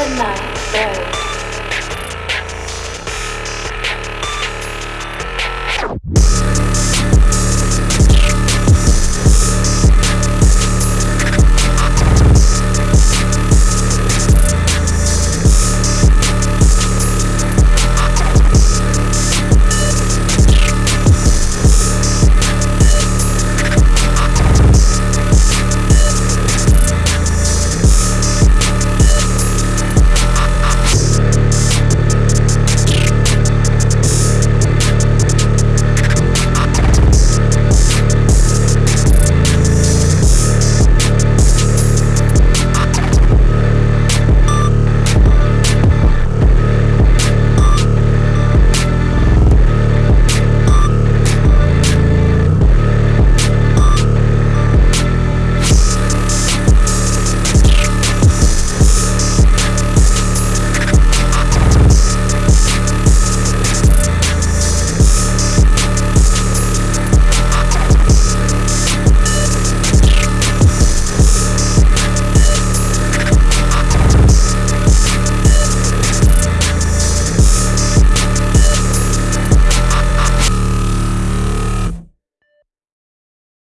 the night very.